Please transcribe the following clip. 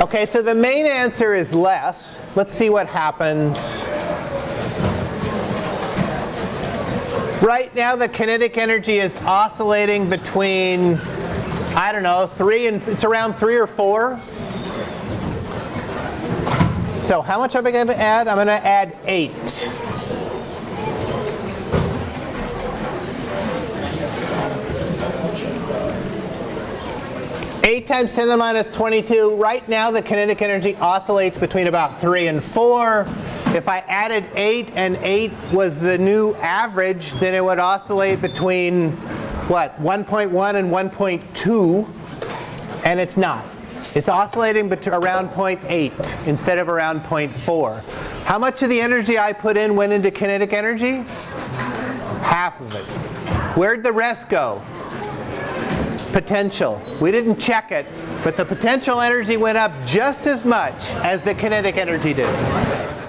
Okay, so the main answer is less. Let's see what happens. Right now the kinetic energy is oscillating between, I don't know, three and, it's around three or four. So how much am I going to add? I'm going to add eight. 8 times 10 to the minus 22. Right now the kinetic energy oscillates between about 3 and 4. If I added 8 and 8 was the new average, then it would oscillate between, what, 1.1 and 1.2. And it's not. It's oscillating around 0.8 instead of around 0.4. How much of the energy I put in went into kinetic energy? Half of it. Where'd the rest go? Potential. We didn't check it, but the potential energy went up just as much as the kinetic energy did.